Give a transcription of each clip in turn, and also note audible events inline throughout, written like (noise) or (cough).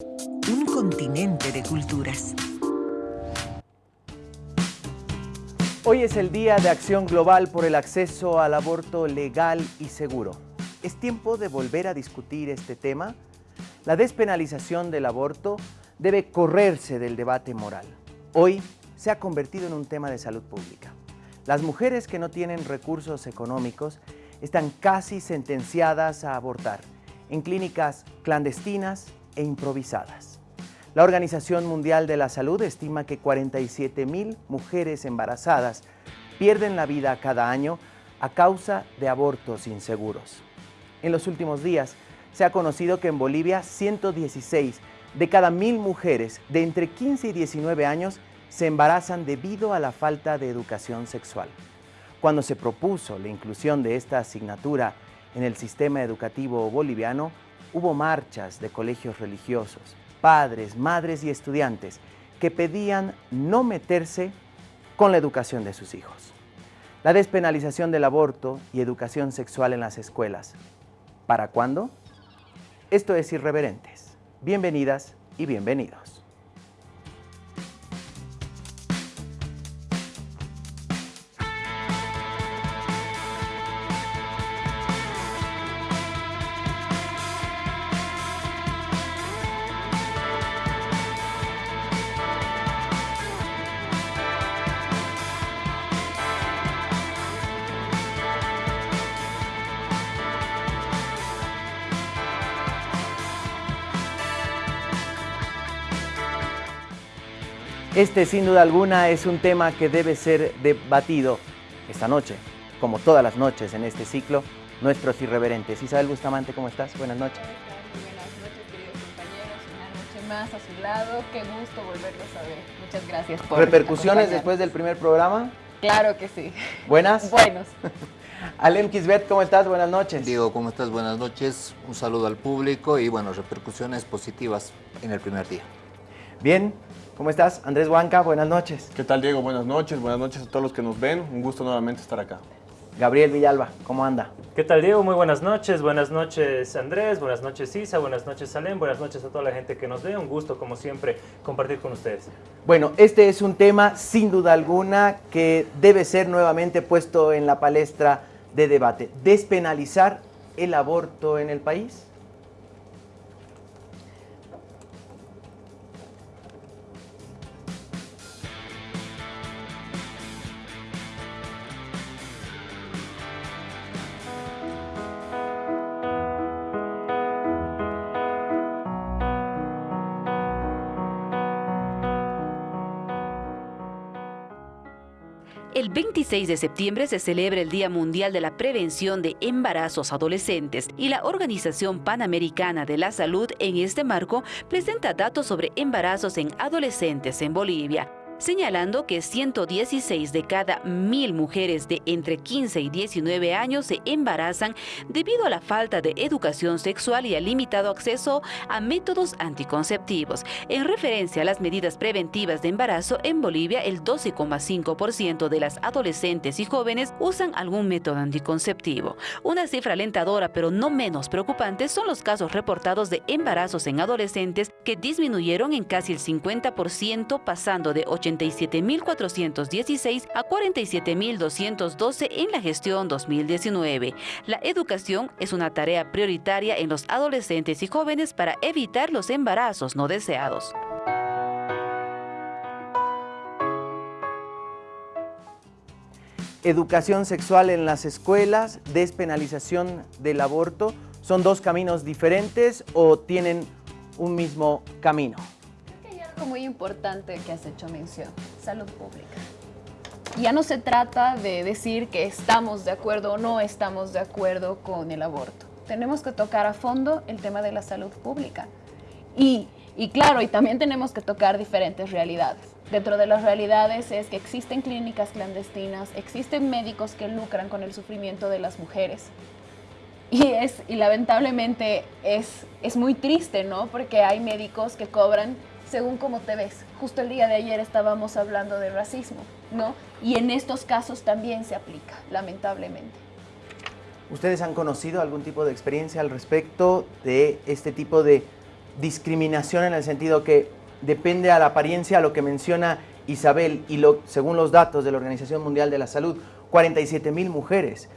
Un continente de culturas. Hoy es el Día de Acción Global por el acceso al aborto legal y seguro. ¿Es tiempo de volver a discutir este tema? La despenalización del aborto debe correrse del debate moral. Hoy se ha convertido en un tema de salud pública. Las mujeres que no tienen recursos económicos están casi sentenciadas a abortar en clínicas clandestinas e improvisadas. La Organización Mundial de la Salud estima que 47 mil mujeres embarazadas pierden la vida cada año a causa de abortos inseguros. En los últimos días se ha conocido que en Bolivia 116 de cada mil mujeres de entre 15 y 19 años se embarazan debido a la falta de educación sexual. Cuando se propuso la inclusión de esta asignatura en el sistema educativo boliviano, hubo marchas de colegios religiosos, padres, madres y estudiantes que pedían no meterse con la educación de sus hijos. La despenalización del aborto y educación sexual en las escuelas. ¿Para cuándo? Esto es Irreverentes. Bienvenidas y bienvenidos. Este, sin duda alguna, es un tema que debe ser debatido esta noche, como todas las noches en este ciclo, nuestros irreverentes. Isabel Bustamante, ¿cómo estás? Buenas noches. Buenas noches, queridos compañeros. Una noche más a su lado. Qué gusto volverlos a ver. Muchas gracias por ¿Repercusiones después del primer programa? Claro que sí. ¿Buenas? (laughs) Buenos. (laughs) Alem Kisbet, ¿cómo estás? Buenas noches. Diego, ¿cómo estás? Buenas noches. Un saludo al público y, bueno, repercusiones positivas en el primer día. Bien, ¿Cómo estás? Andrés Huanca, buenas noches. ¿Qué tal, Diego? Buenas noches. Buenas noches a todos los que nos ven. Un gusto nuevamente estar acá. Gabriel Villalba, ¿cómo anda? ¿Qué tal, Diego? Muy buenas noches. Buenas noches, Andrés. Buenas noches, Isa. Buenas noches, Salem. Buenas noches a toda la gente que nos ve. Un gusto, como siempre, compartir con ustedes. Bueno, este es un tema, sin duda alguna, que debe ser nuevamente puesto en la palestra de debate. ¿Despenalizar el aborto en el país? El 26 de septiembre se celebra el Día Mundial de la Prevención de Embarazos Adolescentes y la Organización Panamericana de la Salud en este marco presenta datos sobre embarazos en adolescentes en Bolivia señalando que 116 de cada mil mujeres de entre 15 y 19 años se embarazan debido a la falta de educación sexual y al limitado acceso a métodos anticonceptivos. En referencia a las medidas preventivas de embarazo, en Bolivia el 12,5% de las adolescentes y jóvenes usan algún método anticonceptivo. Una cifra alentadora pero no menos preocupante son los casos reportados de embarazos en adolescentes que disminuyeron en casi el 50% pasando de 80 87.416 a 47.212 en la gestión 2019. La educación es una tarea prioritaria en los adolescentes y jóvenes para evitar los embarazos no deseados. Educación sexual en las escuelas, despenalización del aborto, ¿son dos caminos diferentes o tienen un mismo camino? Muy importante que has hecho mención, salud pública. Ya no se trata de decir que estamos de acuerdo o no estamos de acuerdo con el aborto. Tenemos que tocar a fondo el tema de la salud pública. Y, y claro, y también tenemos que tocar diferentes realidades. Dentro de las realidades es que existen clínicas clandestinas, existen médicos que lucran con el sufrimiento de las mujeres. Y, es, y lamentablemente es, es muy triste, ¿no? Porque hay médicos que cobran según cómo te ves. Justo el día de ayer estábamos hablando de racismo, ¿no? Y en estos casos también se aplica, lamentablemente. ¿Ustedes han conocido algún tipo de experiencia al respecto de este tipo de discriminación en el sentido que depende a la apariencia, lo que menciona Isabel, y lo, según los datos de la Organización Mundial de la Salud, 47 mil mujeres.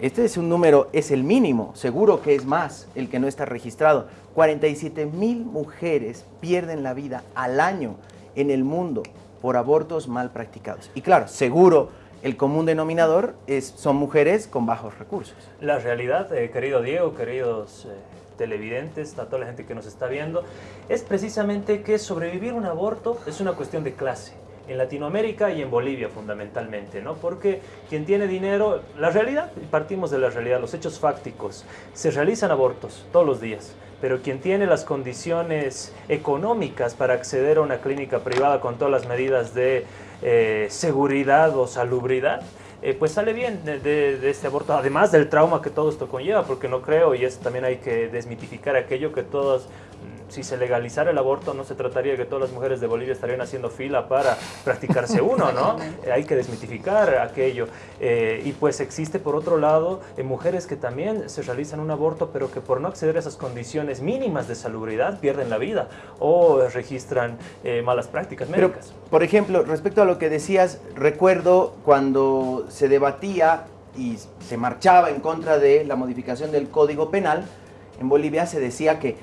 Este es un número, es el mínimo, seguro que es más el que no está registrado. 47 mil mujeres pierden la vida al año en el mundo por abortos mal practicados. Y claro, seguro el común denominador es, son mujeres con bajos recursos. La realidad, eh, querido Diego, queridos eh, televidentes, a toda la gente que nos está viendo, es precisamente que sobrevivir un aborto es una cuestión de clase en Latinoamérica y en Bolivia fundamentalmente, ¿no? Porque quien tiene dinero, la realidad, partimos de la realidad, los hechos fácticos, se realizan abortos todos los días, pero quien tiene las condiciones económicas para acceder a una clínica privada con todas las medidas de eh, seguridad o salubridad, eh, pues sale bien de, este aborto, además del trauma que todo esto conlleva, porque no creo, y eso también hay que desmitificar aquello que todos si se legalizara el aborto, no se trataría de que todas las mujeres de Bolivia estarían haciendo fila para practicarse (laughs) uno, ¿no? Eh, hay que desmitificar aquello. Eh, y pues existe, por otro lado, eh, mujeres que también se realizan un aborto, pero que por no acceder a esas condiciones mínimas de salubridad pierden la vida o registran malas prácticas médicas. por ejemplo, respecto a lo que decías, recuerdo cuando se debatía y se marchaba en contra de la modificación del Código Penal, en Bolivia se decía que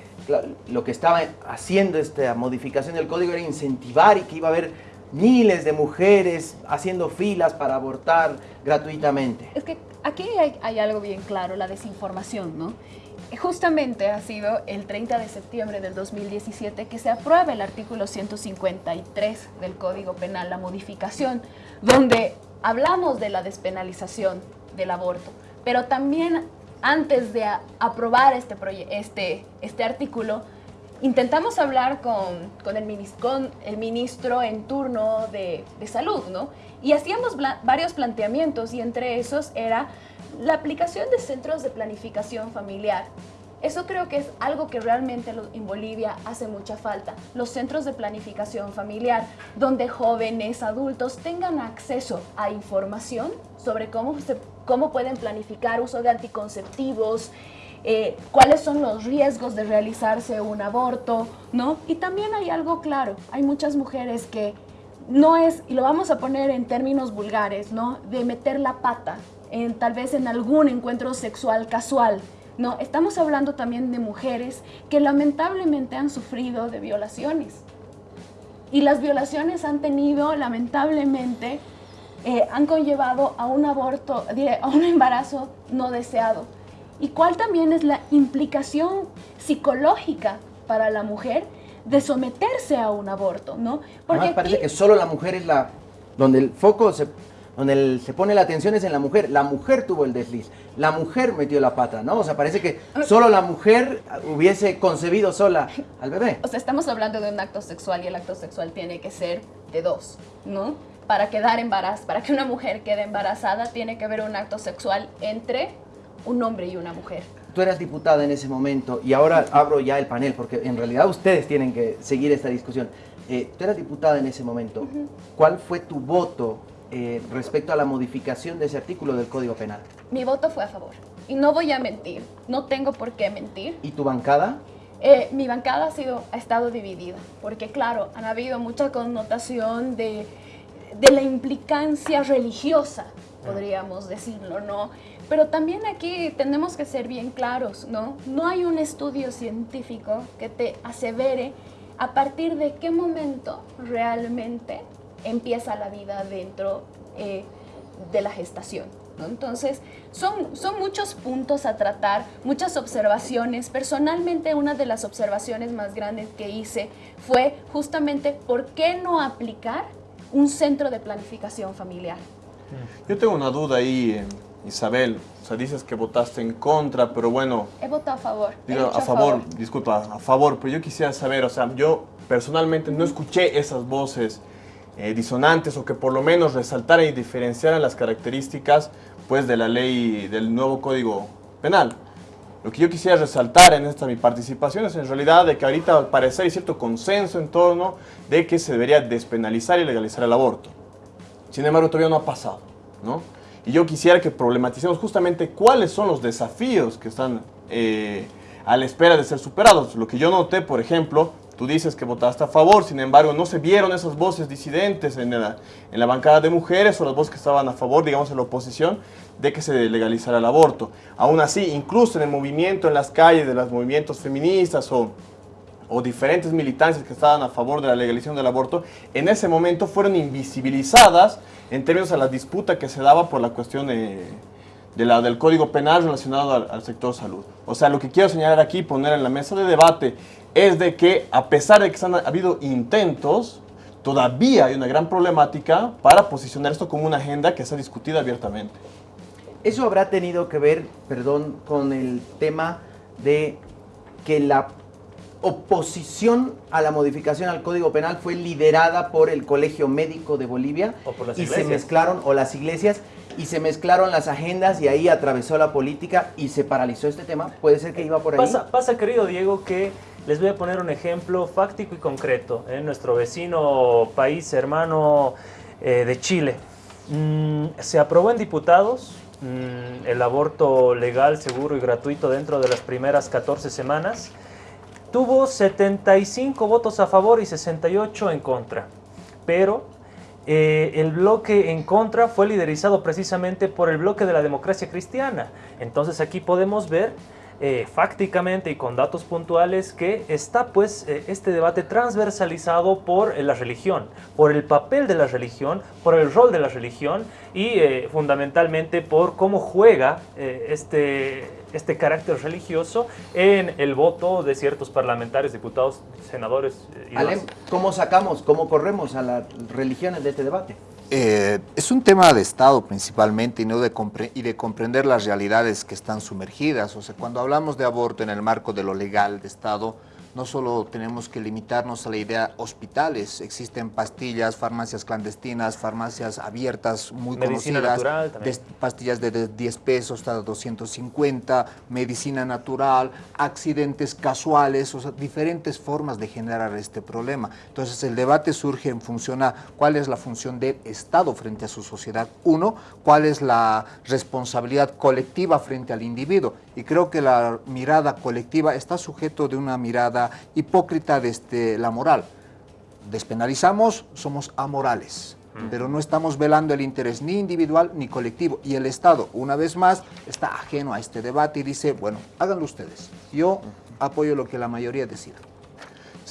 lo que estaba haciendo esta modificación del código era incentivar y que iba a haber miles de mujeres haciendo filas para abortar gratuitamente. Es que aquí hay, algo bien claro, la desinformación, ¿no? Justamente ha sido el 30 de septiembre del 2017 que se aprueba el artículo 153 del Código Penal, la modificación, donde hablamos de la despenalización del aborto, pero también antes de aprobar este, este, este artículo, intentamos hablar con, con, el, el, ministro en turno de, de, salud, ¿no? Y hacíamos varios planteamientos y entre esos era la aplicación de centros de planificación familiar. Eso creo que es algo que realmente en Bolivia hace mucha falta. Los centros de planificación familiar, donde jóvenes, adultos tengan acceso a información sobre cómo se cómo pueden planificar uso de anticonceptivos, eh, cuáles son los riesgos de realizarse un aborto, ¿no? Y también hay algo claro, hay muchas mujeres que no es, y lo vamos a poner en términos vulgares, ¿no? De meter la pata, en, tal vez en algún encuentro sexual casual, ¿no? Estamos hablando también de mujeres que lamentablemente han sufrido de violaciones. Y las violaciones han tenido, lamentablemente, eh, han conllevado a un aborto, a un embarazo no deseado. ¿Y cuál también es la implicación psicológica para la mujer de someterse a un aborto, ¿no? Porque parece que solo la mujer es la donde el foco se donde se pone la atención es en la mujer. La mujer tuvo el desliz, la mujer metió la pata, ¿no? O sea, parece que solo la mujer hubiese concebido sola al bebé. O sea, estamos hablando de un acto sexual y el acto sexual tiene que ser de dos, ¿no? para quedar embarazada, para que una mujer quede embarazada, tiene que haber un acto sexual entre un hombre y una mujer. Tú eras diputada en ese momento y ahora abro ya el panel porque en realidad ustedes tienen que seguir esta discusión. Eh, tú eras diputada en ese momento. ¿Cuál fue tu voto eh, respecto a la modificación de ese artículo del Código Penal? Mi voto fue a favor. Y no voy a mentir, no tengo por qué mentir. ¿Y tu bancada? Eh, mi bancada ha, sido, ha estado dividida, porque claro, han habido mucha connotación de de la implicancia religiosa, podríamos decirlo, ¿no? Pero también aquí tenemos que ser bien claros, ¿no? No hay un estudio científico que te asevere a partir de qué momento realmente empieza la vida dentro eh, de la gestación. ¿no? Entonces, son, son muchos puntos a tratar, muchas observaciones. Personalmente, una de las observaciones más grandes que hice fue justamente por qué no aplicar un centro de planificación familiar. Yo tengo una duda ahí, eh, Isabel. O sea, dices que votaste en contra, pero bueno... He votado a favor. Digo, a, favor, disculpa, a favor, pero yo quisiera saber, o sea, yo personalmente no escuché esas voces eh, disonantes o que por lo menos resaltaran y diferenciaran las características pues de la ley del nuevo Código Penal. Lo que yo quisiera resaltar en esta mi participación es en realidad de que ahorita al parecer hay cierto consenso en torno de que se debería despenalizar y legalizar el aborto. Sin embargo, todavía no ha pasado, ¿no? Y yo quisiera que problematicemos justamente cuáles son los desafíos que están eh, a la espera de ser superados. Lo que yo noté, por ejemplo, tú dices que votaste a favor, sin embargo, no se vieron esas voces disidentes en la, en la bancada de mujeres o las voces que estaban a favor, digamos, en la oposición, de que se legalizara el aborto. Aún así, incluso en el movimiento, en las calles de los movimientos feministas o o diferentes militancias que estaban a favor de la legalización del aborto, en ese momento fueron invisibilizadas en términos a la disputa que se daba por la cuestión de, la, del Código Penal relacionado al, sector salud. O sea, lo que quiero señalar aquí, poner en la mesa de debate, es de que a pesar de que han habido intentos, todavía hay una gran problemática para posicionar esto como una agenda que sea discutida abiertamente. Eso habrá tenido que ver, perdón, con el tema de que la oposición a la modificación al Código Penal fue liderada por el Colegio Médico de Bolivia y se mezclaron, o las iglesias, y se mezclaron las agendas y ahí atravesó la política y se paralizó este tema. ¿Puede ser que iba por ahí? Pasa, pasa querido Diego, que les voy a poner un ejemplo fáctico y concreto. En nuestro vecino país hermano eh, de Chile. Mm, se aprobó en diputados mm, el aborto legal, seguro y gratuito dentro de las primeras 14 semanas tuvo 75 votos a favor y 68 en contra. Pero eh, el bloque en contra fue liderizado precisamente por el bloque de la democracia cristiana. Entonces aquí podemos ver eh, fácticamente y con datos puntuales que está pues eh, este debate transversalizado por la religión, por el papel de la religión, por el rol de la religión y fundamentalmente por cómo juega este este carácter religioso en el voto de ciertos parlamentarios, diputados, senadores. Eh, y Alem, ¿cómo sacamos, cómo corremos a las religiones de este debate? Eh, es un tema de Estado principalmente y, no de y de comprender las realidades que están sumergidas. O sea, cuando hablamos de aborto en el marco de lo legal de Estado, no solo tenemos que limitarnos a la idea hospitales, existen pastillas, farmacias clandestinas, farmacias abiertas muy conocidas, pastillas de 10 pesos hasta 250, medicina natural, accidentes casuales, o sea, diferentes formas de generar este problema. Entonces el debate surge en función a cuál es la función del Estado frente a su sociedad, uno, cuál es la responsabilidad colectiva frente al individuo, y creo que la mirada colectiva está sujeto de una mirada hipócrita desde la moral. Despenalizamos, somos amorales, pero no estamos velando el interés ni individual ni colectivo. Y el Estado, una vez más, está ajeno a este debate y dice, bueno, háganlo ustedes. Yo apoyo lo que la mayoría decida.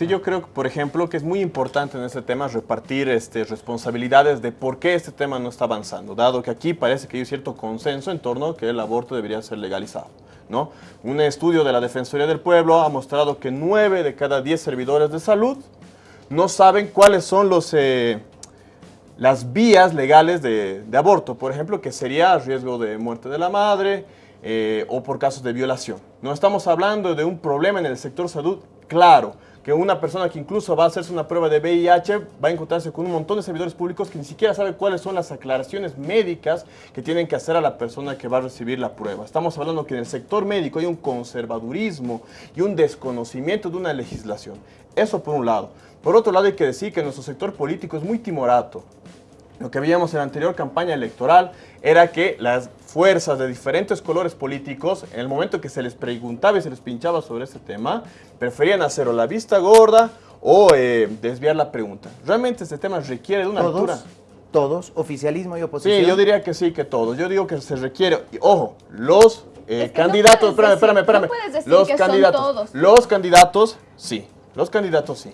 Sí, yo creo, por ejemplo, que es muy importante en este tema repartir este, responsabilidades de por qué este tema no está avanzando, dado que aquí parece que hay cierto consenso en torno a que el aborto debería ser legalizado. ¿no? Un estudio de la Defensoría del Pueblo ha mostrado que 9 de cada 10 servidores de salud no saben cuáles son los, eh, las vías legales de, aborto, por ejemplo, que sería riesgo de muerte de la madre eh, o por casos de violación. No estamos hablando de un problema en el sector salud claro, que una persona que incluso va a hacerse una prueba de VIH va a encontrarse con un montón de servidores públicos que ni siquiera sabe cuáles son las aclaraciones médicas que tienen que hacer a la persona que va a recibir la prueba. Estamos hablando que en el sector médico hay un conservadurismo y un desconocimiento de una legislación. Eso por un lado. Por otro lado hay que decir que nuestro sector político es muy timorato. Lo que veíamos en la anterior campaña electoral era que las fuerzas de diferentes colores políticos, en el momento que se les preguntaba y se les pinchaba sobre este tema, preferían hacer o la vista gorda o eh, desviar la pregunta. Realmente este tema requiere de una ¿Todos? altura. ¿Todos? ¿Oficialismo y oposición? Sí, yo diría que sí, que todos. Yo digo que se requiere, ojo, los eh, candidatos, espérame, espérame, espérame. los candidatos, los candidatos, sí, los candidatos sí.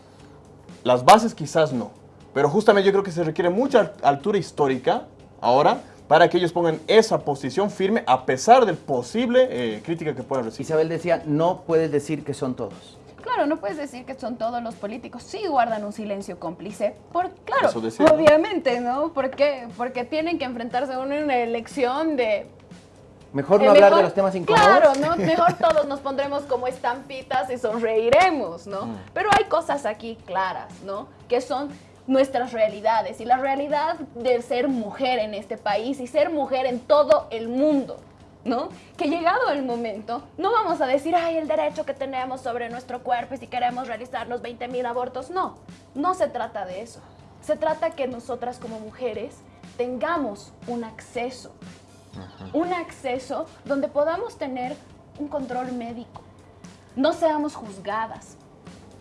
Las bases quizás no. Pero justamente yo creo que se requiere mucha altura histórica ahora para que ellos pongan esa posición firme a pesar del posible eh, crítica que puedan recibir. Isabel decía, no puedes decir que son todos. Claro, no puedes decir que son todos los políticos. Sí guardan un silencio cómplice. Por, claro, obviamente, ¿no? ¿Por qué? Porque tienen que enfrentarse a una elección de Mejor no hablar de los temas incómodos. Claro, ¿no? Mejor todos nos pondremos como estampitas y sonreiremos, ¿no? Mm. Pero hay cosas aquí claras, ¿no? Que son nuestras realidades y la realidad de ser mujer en este país y ser mujer en todo el mundo. ¿No? Que llegado el momento, no vamos a decir, ay, el derecho que tenemos sobre nuestro cuerpo y si queremos realizar los 20 mil abortos. No, no se trata de eso. Se trata que nosotras como mujeres tengamos un acceso, un acceso donde podamos tener un control médico, no seamos juzgadas.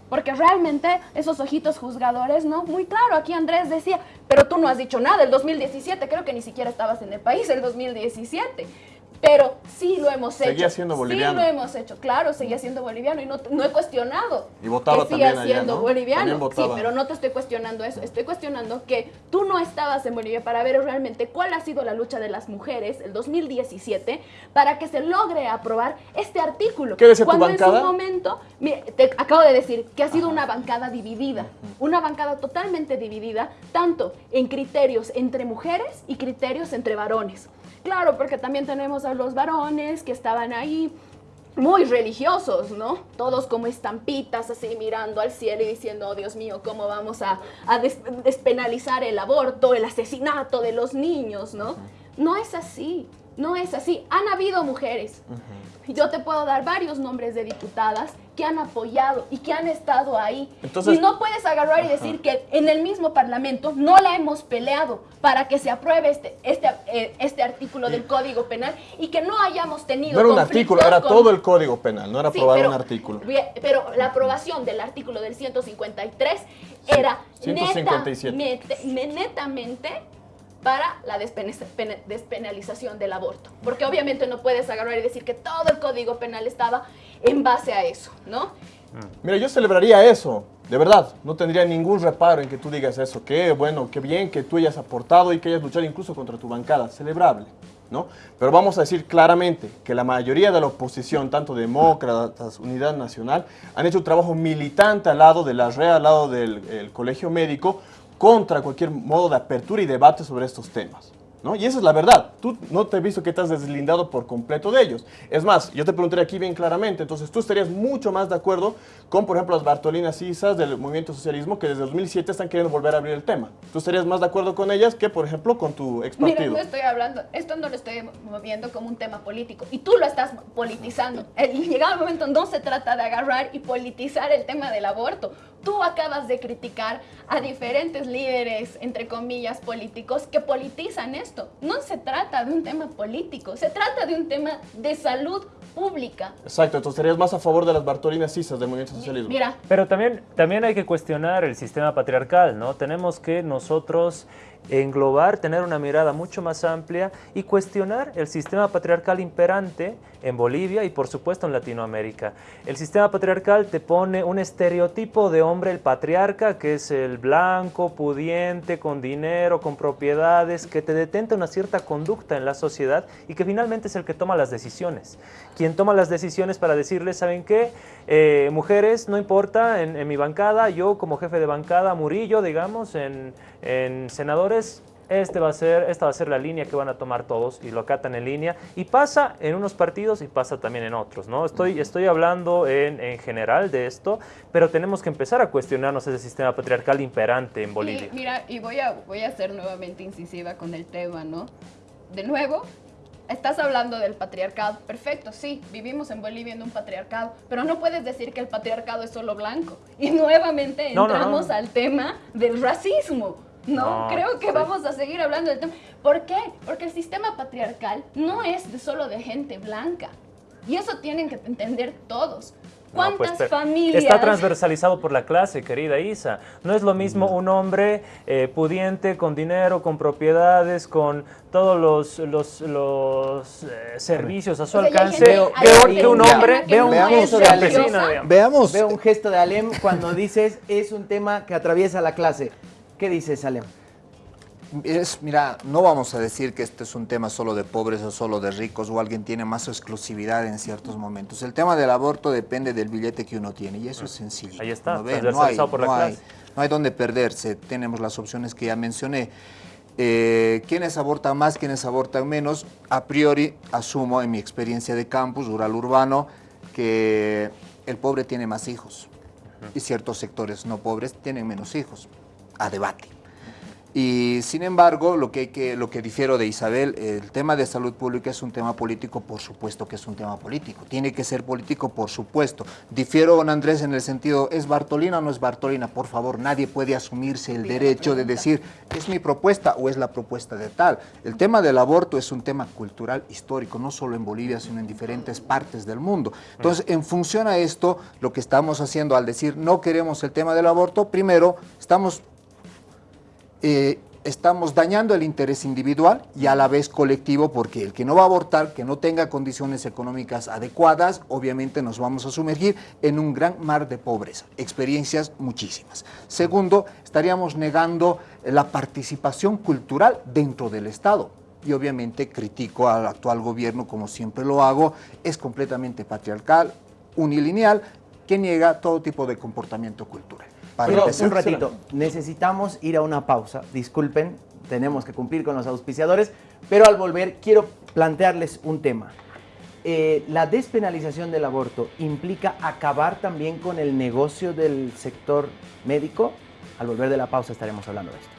Porque realmente esos ojitos juzgadores, ¿no? Muy claro, aquí Andrés decía, pero tú no has dicho nada, el 2017, creo que ni siquiera estabas en el país el 2017 pero sí lo hemos hecho. Seguía siendo boliviano. Sí lo hemos hecho, claro, seguía siendo boliviano y no, no he cuestionado y votaba que siga siendo ¿no? boliviano. Sí, pero no te estoy cuestionando eso, estoy cuestionando que tú no estabas en Bolivia para ver realmente cuál ha sido la lucha de las mujeres el 2017 para que se logre aprobar este artículo. ¿Qué decía Cuando tu bancada? en su momento, mire, te acabo de decir que ha sido una bancada dividida, una bancada totalmente dividida, tanto en criterios entre mujeres y criterios entre varones. Claro, porque también tenemos a los varones que estaban ahí muy religiosos, ¿no? Todos como estampitas, así mirando al cielo y diciendo, oh Dios mío, ¿cómo vamos a, a des- despenalizar el aborto, el asesinato de los niños, ¿no? No es así, no es así. Han habido mujeres. Yo te puedo dar varios nombres de diputadas que han apoyado y que han estado ahí. Entonces- y no puedes agarrar y decir que en el mismo Parlamento no la hemos peleado para que se apruebe este, este, eh, este artículo del Código Penal y que no hayamos tenido No era un artículo, era con- todo el código penal, no era Sí, aprobar pero- un artículo. Pero la aprobación del artículo del 153 era 157. neta- mete- netamente para la despenalización del aborto. Porque obviamente no puedes agarrar y decir que todo el código penal estaba en base a eso, ¿no? Mira, yo celebraría eso, de verdad. No tendría ningún reparo en que tú digas eso. Qué bueno, qué bien que tú hayas aportado y que hayas luchado incluso contra tu bancada. Celebrable, ¿no? Pero vamos a decir claramente que la mayoría de la oposición, tanto demócratas, Unidad Nacional, han hecho un trabajo militante al lado de la REA, al lado del el Colegio Médico, contra cualquier modo de apertura y debate sobre estos temas. ¿no? Y esa es la verdad. Tú no te he visto que estás deslindado por completo de ellos. Es más, yo te preguntaré aquí bien claramente, entonces tú estarías mucho más de acuerdo con, por ejemplo, las Bartolinas Isas del movimiento socialismo que desde 2007 están queriendo volver a abrir el tema. ¿Tú estarías más de acuerdo con ellas que, por ejemplo, con tu ex Mira, partido? no estoy hablando, esto no lo estoy moviendo como un tema político y tú lo estás politizando. El, llegado el momento no se trata de agarrar y politizar el tema del aborto. Tú acabas de criticar a diferentes líderes, entre comillas, políticos que politizan esto. No se trata de un tema político, se trata de un tema de salud pública. Exacto, entonces estarías más a favor de las Bartolinas Isas del movimiento socialismo. Mira, Pero también, también hay que cuestionar el sistema patriarcal, ¿no? Tenemos que nosotros englobar, tener una mirada mucho más amplia y cuestionar el sistema patriarcal imperante en Bolivia y por supuesto en Latinoamérica. El sistema patriarcal te pone un estereotipo de hombre, el patriarca, que es el blanco, pudiente, con dinero, con propiedades, que te detenta una cierta conducta en la sociedad y que finalmente es el que toma las decisiones. Quien toma las decisiones para decirles, ¿saben qué? Eh, mujeres, no importa, en, en mi bancada, yo como jefe de bancada, Murillo, digamos, en, en senadores, este va a ser, esta va a ser la línea que van a tomar todos y lo acatan en línea. Y pasa en unos partidos y pasa también en otros, ¿no? Estoy, estoy hablando en, en general de esto, pero tenemos que empezar a cuestionarnos ese sistema patriarcal imperante en Bolivia. Y mira, y voy a, voy a ser nuevamente incisiva con el tema, ¿no? De nuevo, estás hablando del patriarcado. Perfecto, sí, vivimos en Bolivia en un patriarcado, pero no puedes decir que el patriarcado es solo blanco. Y nuevamente No, no, no. entramos al tema del racismo. No, No, creo que sí. vamos a seguir hablando del tema. ¿Por qué? Porque el sistema patriarcal no es de solo de gente blanca. Y eso tienen que entender todos. No, ¿Cuántas pues, pero familias? Está transversalizado por la clase, querida Isa. No es lo mismo un hombre eh, pudiente, con dinero, con propiedades, con todos los, los, los, eh, servicios a su O sea, alcance, gente- que, que un que hombre no un gesto de digamos. Veamos, Veo un gesto de Alem cuando dices es un tema que atraviesa la clase. ¿Qué dices, Alem? Es, mira, no vamos a decir que este es un tema solo de pobres o solo de ricos o alguien tiene más exclusividad en ciertos momentos. El tema del aborto depende del billete que uno tiene y eso es sencillo. Ahí está, no, ve, no, hay, transversalizado por la no, hay, clase. no hay donde perderse. Tenemos las opciones que ya mencioné. Eh, quienes abortan más, quienes abortan menos, a priori asumo en mi experiencia de campus, rural urbano, que el pobre tiene más hijos y ciertos sectores no pobres tienen menos hijos. A debate. Y sin embargo, lo que, que, lo que difiero de Isabel, el tema de salud pública es un tema político, por supuesto que es un tema político. Tiene que ser político, por supuesto. Difiero con Andrés en el sentido, ¿es Bartolina o no es Bartolina? Por favor, nadie puede asumirse el derecho de decir, ¿es mi propuesta o es la propuesta de tal? El tema del aborto es un tema cultural, histórico, no solo en Bolivia, sino en diferentes partes del mundo. Entonces, en función a esto, lo que estamos haciendo al decir no queremos el tema del aborto, primero, estamos eh, estamos dañando el interés individual y a la vez colectivo, porque el que no va a abortar, que no tenga condiciones económicas adecuadas, obviamente nos vamos a sumergir en un gran mar de pobreza, experiencias muchísimas. Segundo, estaríamos negando la participación cultural dentro del Estado. Y obviamente critico al actual gobierno, como siempre lo hago, es completamente patriarcal, unilineal, que niega todo tipo de comportamiento cultural. Pero un ratito, necesitamos ir a una pausa. Disculpen, tenemos que cumplir con los auspiciadores, pero al volver quiero plantearles un tema. Eh, la despenalización del aborto implica acabar también con el negocio del sector médico. Al volver de la pausa estaremos hablando de esto.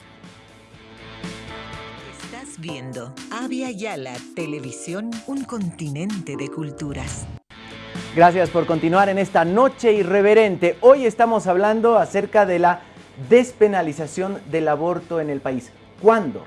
Estás viendo Avia Yala Televisión, un continente de culturas. Gracias por continuar en esta noche irreverente. Hoy estamos hablando acerca de la despenalización del aborto en el país. ¿Cuándo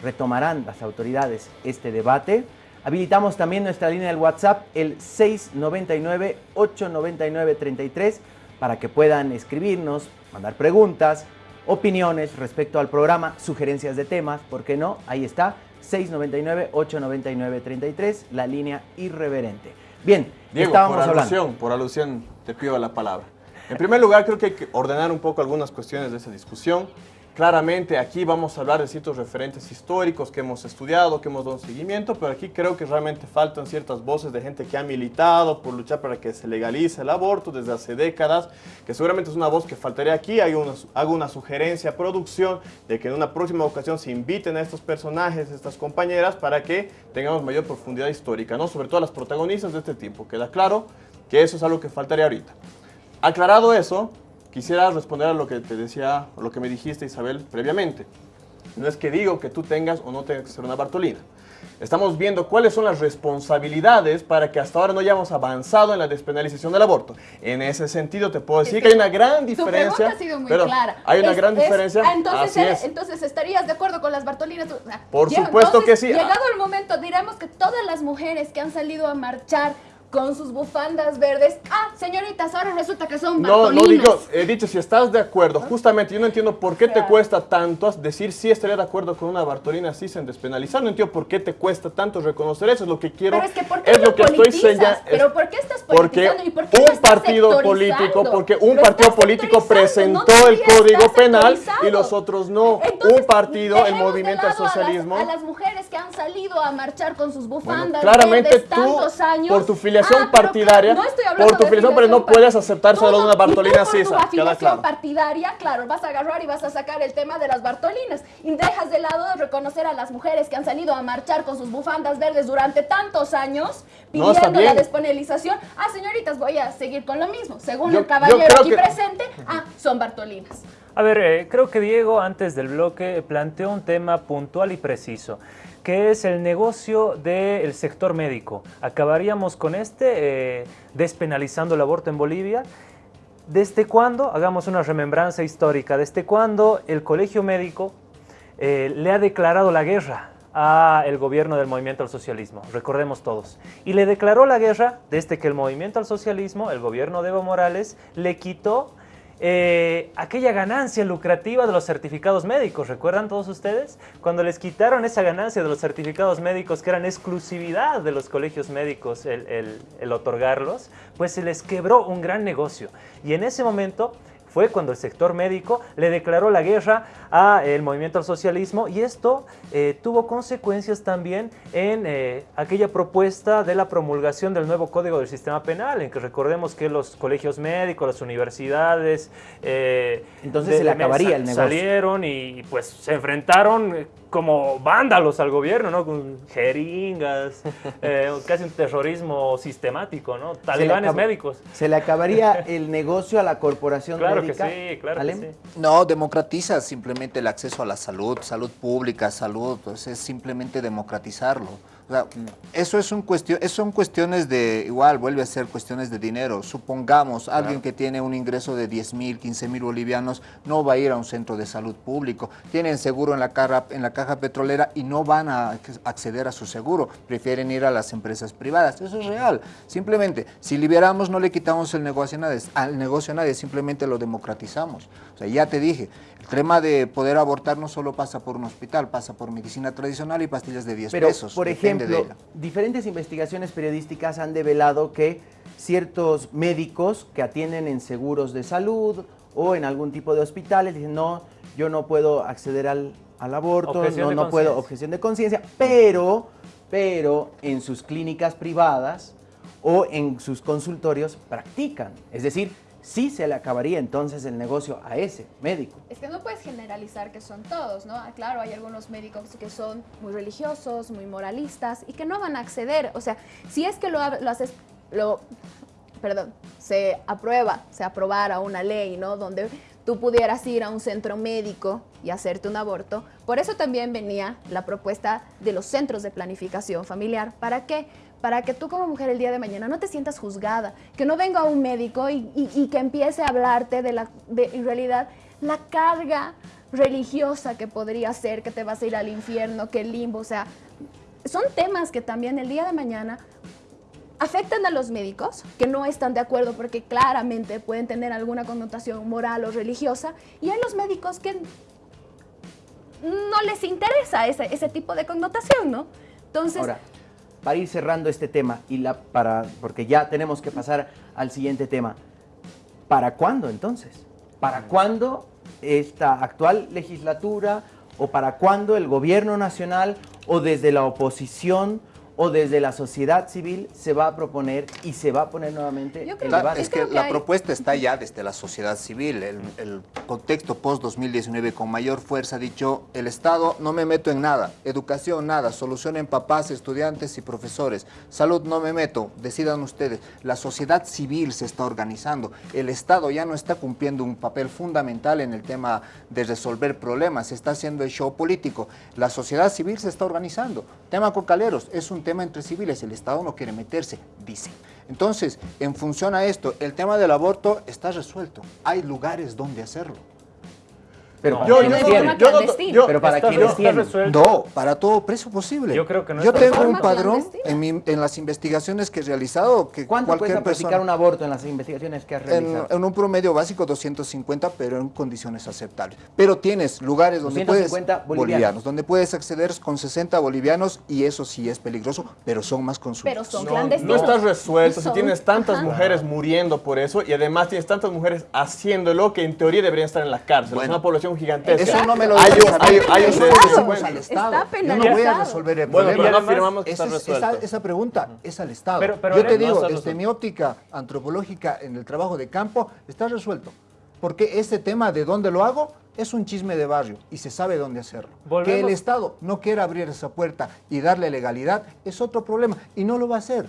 retomarán las autoridades este debate? Habilitamos también nuestra línea del WhatsApp, el 699-899-33, para que puedan escribirnos, mandar preguntas, opiniones respecto al programa, sugerencias de temas, ¿por qué no? Ahí está, 699-899-33, la línea irreverente. Bien, Diego, por alusión, por alusión te pido la palabra. En primer lugar, creo que hay que ordenar un poco algunas cuestiones de esa discusión. Claramente aquí vamos a hablar de ciertos referentes históricos que hemos estudiado, que hemos dado seguimiento, pero aquí creo que realmente faltan ciertas voces de gente que ha militado por luchar para que se legalice el aborto desde hace décadas, que seguramente es una voz que faltaría aquí. Hay una, hago una sugerencia a producción de que en una próxima ocasión se inviten a estos personajes, estas compañeras, para que tengamos mayor profundidad histórica, ¿no? sobre todo las protagonistas de este tiempo. Queda claro que eso es algo que faltaría ahorita. Aclarado eso, Quisiera responder a lo que te decía, o lo que me dijiste Isabel previamente. No es que digo que tú tengas o no tengas que ser una Bartolina. Estamos viendo cuáles son las responsabilidades para que hasta ahora no hayamos avanzado en la despenalización del aborto. En ese sentido te puedo decir que, hay una gran diferencia. ha sido muy clara. Hay una gran diferencia. Ah, entonces, entonces estarías de acuerdo con las Bartolinas. Por supuesto que sí. Llegado el momento, diremos que todas las mujeres que han salido a marchar con sus bufandas verdes. Ah, señoritas, ahora resulta que son No, no digo, he dicho, si estás de acuerdo, justamente yo no entiendo por qué te cuesta tanto decir si estaría de acuerdo con una Bartolina así sin despenalizar, no entiendo por qué te cuesta tanto reconocer eso, es lo que quiero, pero es, que ¿por qué es lo que estoy señalando. Pero ¿por qué estás politizando y por qué un partido político, porque un partido político presentó el Código Penal y los otros no. un partido, el Movimiento al Socialismo. A las, mujeres que han salido a marchar con sus bufandas claramente verdes tú, tantos años, por tu filiación afiliación ah, partidaria, no por tu afiliación, pero no puedes aceptar solo una Bartolina Sisa. Tu afiliación partidaria, claro, vas a agarrar y vas a sacar el tema de las Bartolinas y dejas de lado de reconocer a las mujeres que han salido a marchar con sus bufandas verdes durante tantos años pidiendo la despenalización. Ah, señoritas, voy a seguir con lo mismo. Según el caballero aquí presente, ah, son Bartolinas. A ver, eh, creo que Diego antes del bloque planteó un tema puntual y preciso que es el negocio del sector médico. Acabaríamos con este, eh, despenalizando el aborto en Bolivia. ¿Desde cuándo? Hagamos una remembranza histórica. ¿Desde cuándo el colegio médico eh, le ha declarado la guerra al gobierno del movimiento al socialismo? Recordemos todos. Y le declaró la guerra desde que el movimiento al socialismo, el gobierno de Evo Morales, le quitó eh, aquella ganancia lucrativa de los certificados médicos. ¿Recuerdan todos ustedes? Cuando les quitaron esa ganancia de los certificados médicos, que eran exclusividad de los colegios médicos el, el otorgarlos, pues se les quebró un gran negocio. Y en ese momento fue cuando el sector médico le declaró la guerra al movimiento al socialismo y esto eh, tuvo consecuencias también en eh, aquella propuesta de la promulgación del nuevo Código del Sistema Penal, en que recordemos que los colegios médicos, las universidades... Eh, Entonces se le acabaría el negocio. Salieron y pues se enfrentaron como vándalos al gobierno, ¿no? Con jeringas, (laughs) eh, casi un terrorismo sistemático, ¿no? Talibanes médicos. Se le acabaría (laughs) el negocio a la Corporación de Claro que sí, claro que sí. No, democratiza simplemente el acceso a la salud, salud pública, salud, pues es simplemente democratizarlo. O sea, eso es un cuestión, son cuestiones de, igual, vuelve a ser cuestiones de dinero. Supongamos, alguien que tiene un ingreso de 10 mil, 15 mil bolivianos, no va a ir a un centro de salud público. Tienen seguro en la, caja, en la caja petrolera y no van a acceder a su seguro. Prefieren ir a las empresas privadas. Eso es real. Simplemente, si liberamos, no le quitamos el negocio a nadie, al negocio a nadie, simplemente lo democratizamos. O sea, ya te dije, tema de poder abortar no solo pasa por un hospital, pasa por medicina tradicional y pastillas de 10 Pero, pesos. por ejemplo, diferentes investigaciones periodísticas han develado que ciertos médicos que atienden en seguros de salud o en algún tipo de hospitales dicen, no, yo no puedo acceder al, al aborto, Objeción no, no puedo, objeción de conciencia, pero, pero en sus clínicas privadas o en sus consultorios practican. Es decir, sí se le acabaría entonces el negocio a ese médico. Es que no puedes generalizar que son todos, ¿no? Ah, Claro, hay algunos médicos que son muy religiosos, muy moralistas y que no van a acceder. O sea, si es que lo, lo haces, lo, perdón, se aprueba, se aprobara una ley, ¿no? Donde tú pudieras ir a un centro médico y hacerte un aborto. Por eso también venía la propuesta de los centros de planificación familiar. ¿Para qué? Para que tú como mujer el día de mañana no te sientas juzgada, que no venga un médico y, que empiece a hablarte de la, en realidad, la carga religiosa que podría ser, que te vas a ir al infierno, que el limbo, o sea, son temas que también el día de mañana afectan a los médicos que no están de acuerdo porque claramente pueden tener alguna connotación moral o religiosa y hay los médicos que no les interesa ese, ese tipo de connotación, ¿no? Entonces, para ir cerrando este tema y la para porque ya tenemos que pasar al siguiente tema. ¿Para cuándo entonces? ¿Para cuándo esta actual legislatura o para cuándo el gobierno nacional o desde la oposición o desde la sociedad civil se va a proponer y se va a poner nuevamente Yo el creo- La- debate? es que que la hay- propuesta está (laughs) ya desde la sociedad civil. El, el contexto post-2019 con mayor fuerza ha dicho, el Estado no me meto en nada, educación nada, solucionen papás, estudiantes y profesores, salud no me meto, decidan ustedes. La sociedad civil se está organizando. El Estado ya no está cumpliendo un papel fundamental en el tema de resolver problemas, se está haciendo el show político. La sociedad civil se está organizando. Tema cocaleros es un tema entre civiles, el Estado no quiere meterse, dicen. Entonces, en función a esto, el tema del aborto está resuelto. Hay lugares donde hacerlo. Pero para Yo- yo- yo Pero para quienes tienen. No, para todo precio posible. Yo creo que no Yo tengo un padrón en, mi- en las investigaciones que he realizado que ¿Cuánto cualquier cuesta practicar persona un aborto en las investigaciones que has realizado? en un promedio básico 250, pero en condiciones aceptables. Pero tienes lugares donde 250 puedes bolivianos. donde puedes acceder con 60 bolivianos y eso sí es peligroso, pero son más consultas. pero son No, clandestinos. no estás resuelto, si tienes tantas ajá. mujeres muriendo por eso y además tienes tantas mujeres haciéndolo que en teoría deberían estar en la cárcel. Bueno. es una población gigantesca. Eso no me lo Hay un- hay- un al Estado. Está Yo no voy a resolver el Bueno, problema. pero no además, afirmamos que Esa, está es- resuelto. esa, esa pregunta es al Estado. Pero- pero Yo te no digo, está desde mi óptica antropológica en el trabajo de campo, está resuelto. Porque ese tema de dónde lo hago es un chisme de barrio y se sabe dónde hacerlo. Que el Estado no quiera abrir esa puerta y darle legalidad es otro problema y no lo va a hacer.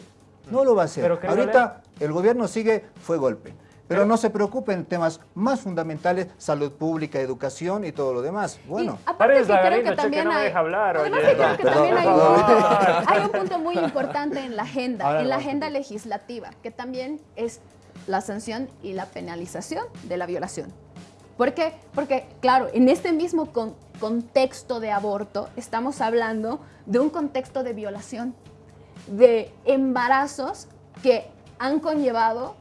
No lo va a hacer. Ahorita el gobierno sigue, fue golpe. Pero no se preocupen en temas más fundamentales, salud pública, educación y todo lo demás. Bueno. Y aparte que creo que también no me hay, deja hablar, además oye. que creo que Perdón, también hay un, perdón. (laughs) hay un punto muy importante en la agenda, Ahora en la agenda legislativa, que también es la sanción y la penalización de la violación. ¿Por qué? Porque, claro, en este mismo con- contexto de aborto estamos hablando de un contexto de violación, de embarazos que han conllevado,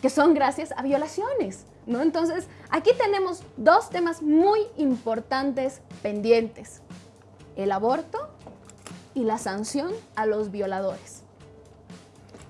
que son gracias a violaciones, ¿no? Entonces, aquí tenemos dos temas muy importantes pendientes, el aborto y la sanción a los violadores.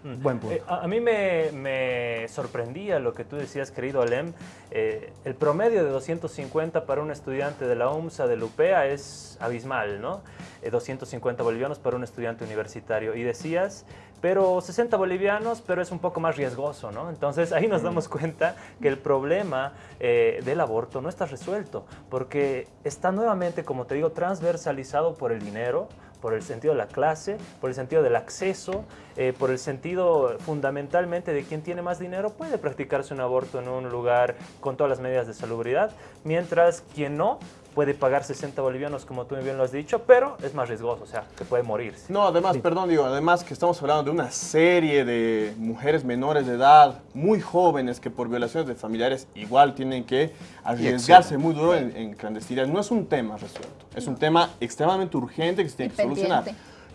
Buen punto. Eh, a, a mí me, me sorprendía lo que tú decías, querido Alem. Eh, el promedio de 250 para un estudiante de la UMSA de Lupea es abismal, ¿no? Eh, 250 bolivianos para un estudiante universitario. Y decías, pero 60 bolivianos, pero es un poco más riesgoso, ¿no? Entonces ahí nos damos cuenta que el problema eh, del aborto no está resuelto, porque está nuevamente, como te digo, transversalizado por el dinero, por el sentido de la clase, por el sentido del acceso, eh, por el sentido fundamentalmente de quien tiene más dinero puede practicarse un aborto en un lugar con todas las medidas de salubridad, mientras quien no puede pagar 60 bolivianos, como tú bien lo has dicho, pero es más riesgoso, o sea, que puede morirse. No, además, perdón, digo, además que estamos hablando de una serie de mujeres menores de edad, muy jóvenes, que por violaciones de familiares igual tienen que arriesgarse muy duro en, en clandestinidad. No es un tema resuelto, es un tema extremadamente urgente que se tiene que solucionar.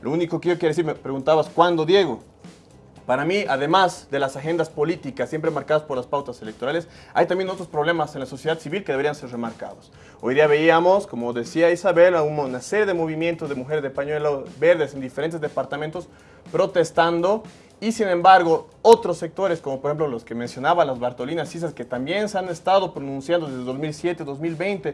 Lo único que yo quiero decir, me preguntabas, ¿cuándo, Diego? Para mí, además de las agendas políticas siempre marcadas por las pautas electorales, hay también otros problemas en la sociedad civil que deberían ser remarcados. Hoy día veíamos, como decía Isabel, una serie de movimientos de mujeres de pañuelo verdes en diferentes departamentos protestando y sin embargo, otros sectores, como por ejemplo los que mencionaba, las Bartolinas Cisas, que también se han estado pronunciando desde 2007, 2020,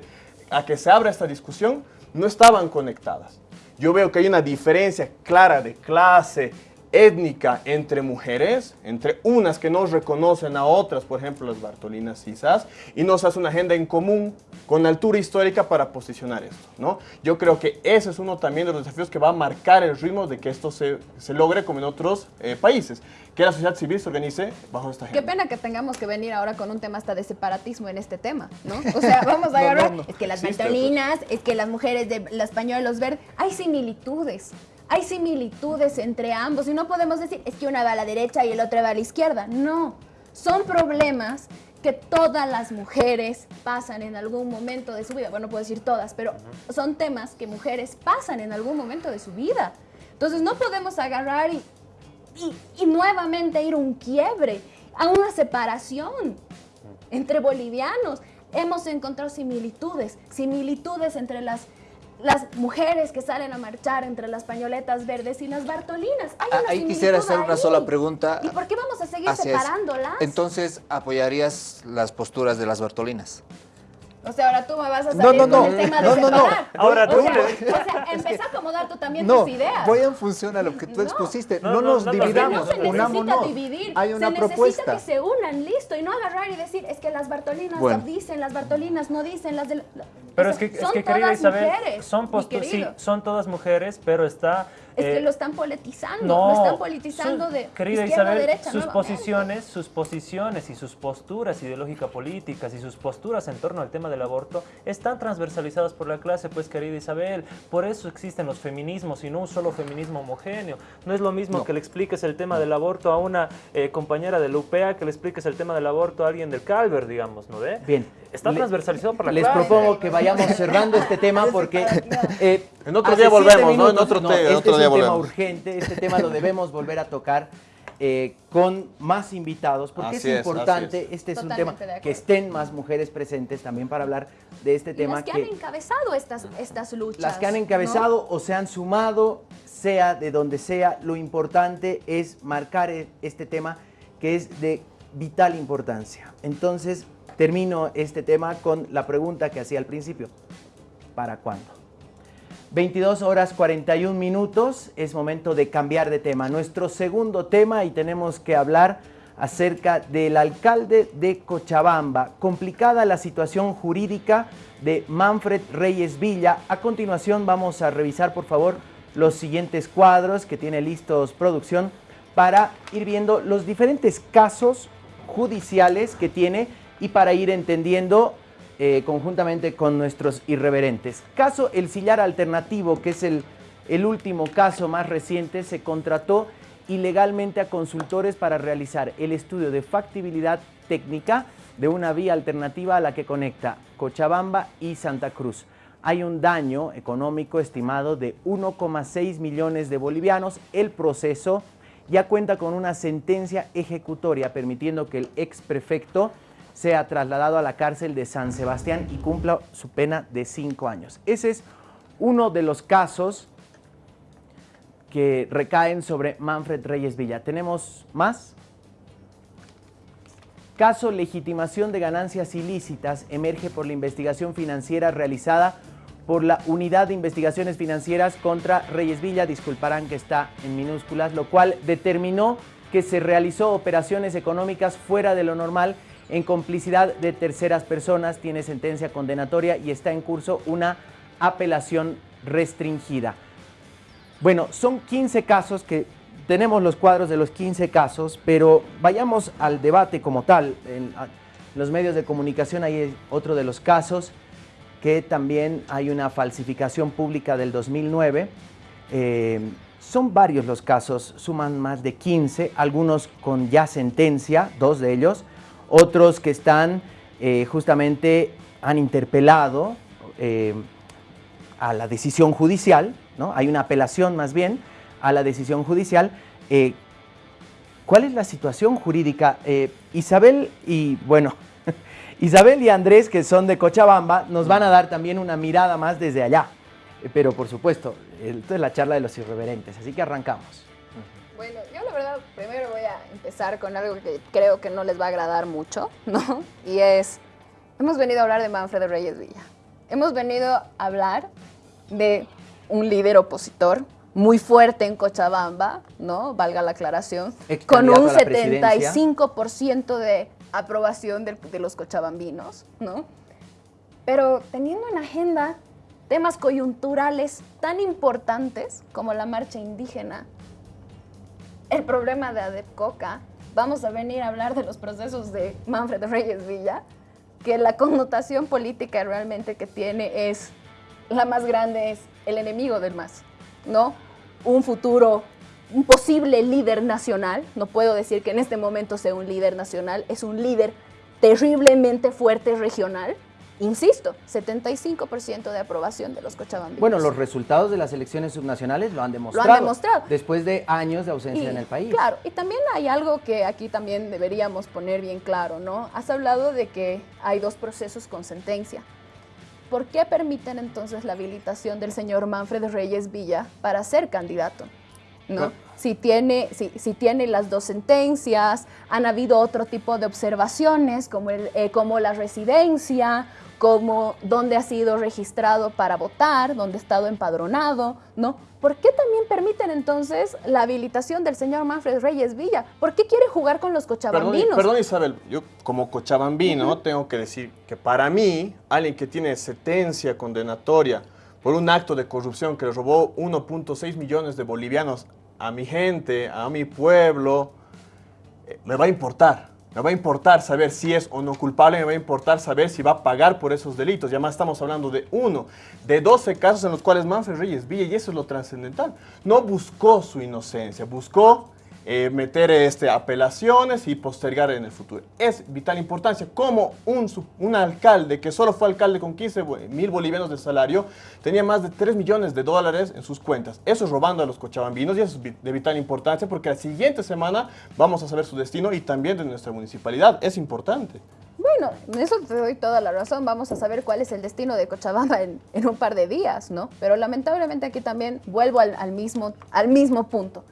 a que se abra esta discusión, no estaban conectadas. Yo veo que hay una diferencia clara de clase, étnica entre mujeres, entre unas que no reconocen a otras, por ejemplo las Bartolinas Cisas, y nos hace una agenda en común con altura histórica para posicionar esto. ¿no? Yo creo que ese es uno también de los desafíos que va a marcar el ritmo de que esto se, se logre como en otros eh, países, que la sociedad civil se organice bajo esta agenda. Qué pena que tengamos que venir ahora con un tema hasta de separatismo en este tema, ¿no? (laughs) O sea, vamos a agarrar, es que las Bartolinas, es que las mujeres de las pañuelos verdes, hay similitudes hay similitudes entre ambos y no podemos decir es que una va a la derecha y el otro va a la izquierda. No, son problemas que todas las mujeres pasan en algún momento de su vida. Bueno, no puedo decir todas, pero son temas que mujeres pasan en algún momento de su vida. Entonces no podemos agarrar y, y, nuevamente ir a un quiebre, a una separación entre bolivianos. Hemos encontrado similitudes, similitudes entre las las mujeres que salen a marchar entre las pañoletas verdes y las bartolinas. Hay ah, ahí quisiera hacer una sola pregunta. ¿Y por qué vamos a seguir separándolas? Entonces, ¿apoyarías las posturas de las bartolinas? O sea, ahora tú me vas a salir no, no, con el tema de no, separar. No, ahora tú. O sea, empieza a acomodar tú también tus ideas. voy en función a lo que tú expusiste. No, nos dividamos, no se necesita dividir. Hay una se propuesta. necesita que se unan, listo, y no agarrar y decir, es que las Bartolinas dicen, las Bartolinas no dicen, las de... Pero es que, es que querida Isabel, son, sí, son todas mujeres, pero está es que eh, lo están politizando, lo están politizando de querida izquierda Isabel, a derecha. Sus posiciones, sus posiciones y sus posturas ideológicas políticas y sus posturas en torno al tema del aborto están transversalizadas por la clase, pues querida Isabel. Por eso existen los feminismos y no un solo feminismo homogéneo. No es lo mismo que le expliques el tema del aborto a una eh, compañera de la UPEA que le expliques el tema del aborto a alguien del Calver, digamos, ¿no ve? Bien. Está transversalizado por la les clase. Les propongo que vayamos cerrando este tema porque... Eh, en otro día volvemos, ¿no? En otro, no, este otro día es un tema urgente, este tema lo debemos volver a tocar eh, con más invitados, porque es importante, este es un tema, que estén más mujeres presentes también para hablar de este tema. Las que, han encabezado estas, estas luchas. Las que han encabezado o se han sumado, sea de donde sea, lo importante es marcar e, este tema que es de vital importancia. Entonces, termino este tema con la pregunta que hacía al principio. ¿Para cuándo? 22 horas 41 minutos, es momento de cambiar de tema. Nuestro segundo tema y tenemos que hablar acerca del alcalde de Cochabamba. Complicada la situación jurídica de Manfred Reyes Villa. A continuación vamos a revisar por favor los siguientes cuadros que tiene listos producción para ir viendo los diferentes casos judiciales que tiene y para ir entendiendo eh, conjuntamente con nuestros irreverentes. Caso El Sillar Alternativo, que es el, el último caso más reciente, se contrató ilegalmente a consultores para realizar el estudio de factibilidad técnica de una vía alternativa a la que conecta Cochabamba y Santa Cruz. Hay un daño económico estimado de 1,6 millones de bolivianos. El proceso ya cuenta con una sentencia ejecutoria permitiendo que el ex prefecto sea trasladado a la cárcel de San Sebastián y cumpla su pena de cinco años. Ese es uno de los casos que recaen sobre Manfred Reyes Villa. ¿Tenemos más? Caso legitimación de ganancias ilícitas emerge por la investigación financiera realizada por la Unidad de Investigaciones Financieras contra Reyes Villa, disculparán que está en minúsculas, lo cual determinó que se realizó operaciones económicas fuera de lo normal en complicidad de terceras personas, tiene sentencia condenatoria y está en curso una apelación restringida. Bueno, son 15 casos que tenemos los cuadros de los 15 casos, pero vayamos al debate como tal. En, los medios de comunicación hay otro de los casos que también hay una falsificación pública del 2009. Eh, son varios los casos, suman más de 15, algunos con ya sentencia, dos de ellos, otros que están eh, justamente, han interpelado eh, a la decisión judicial, ¿no? hay una apelación más bien a la decisión judicial. Eh, ¿Cuál es la situación jurídica? Isabel y, bueno, (laughs) Isabel y Andrés, que son de Cochabamba, nos van a dar también una mirada más desde allá. Pero por supuesto, esto es la charla de los irreverentes, así que arrancamos. Bueno, yo la verdad primero voy a empezar con algo que creo que no les va a agradar mucho, (laughs) ¿no? Y es, hemos venido a hablar de Manfredo Reyes Villa. Hemos venido a hablar de un líder opositor muy fuerte en Cochabamba, ¿no? Valga la aclaración, con un 75% de aprobación de, de los cochabambinos, ¿no? Pero teniendo en agenda temas coyunturales tan importantes como la marcha indígena, el problema de ADEPCOCA, vamos a venir a hablar de los procesos de Manfred Reyes Villa, que la connotación política realmente que tiene es, la más grande es el enemigo del más, ¿no? Un futuro, un posible líder nacional, no puedo decir que en este momento sea un líder nacional, es un líder terriblemente fuerte regional, Insisto, 75% de aprobación de los cochabambinos. Bueno, los resultados de las elecciones subnacionales lo han demostrado. Lo han demostrado. Después de años de ausencia en el país. Claro, y también hay algo que aquí también deberíamos poner bien claro, ¿no? Has hablado de que hay dos procesos con sentencia. ¿Por qué permiten entonces la habilitación del señor Manfred Reyes Villa para ser candidato? ¿No? Si tiene, si, si, tiene las dos sentencias, han habido otro tipo de observaciones como, el, eh, como la residencia como dónde ha sido registrado para votar, dónde ha estado empadronado, ¿no? ¿Por qué también permiten entonces la habilitación del señor Manfred Reyes Villa? ¿Por qué quiere jugar con los cochabambinos? Perdón, Isabel, yo como cochabambino tengo que decir que para mí, alguien que tiene sentencia condenatoria por un acto de corrupción que le robó 1.6 millones de bolivianos a mi gente, a mi pueblo, eh, me va a importar. Me va a importar saber si es o no culpable, me va a importar saber si va a pagar por esos delitos. Y además estamos hablando de uno, de 12 casos en los cuales Manfred Reyes Villa, y eso es lo trascendental, no buscó su inocencia, buscó eh, meter este, apelaciones y postergar en el futuro. Es vital importancia como un, un alcalde que solo fue alcalde con 15 mil bolivianos de salario tenía más de 3 millones de dólares en sus cuentas. Eso es robando a los cochabambinos y eso es de vital importancia porque la siguiente semana vamos a saber su destino y también de nuestra municipalidad. Es importante. Bueno, eso te doy toda la razón. Vamos a saber cuál es el destino de Cochabamba en, un par de días, ¿no? Pero lamentablemente aquí también vuelvo al, mismo, al mismo punto.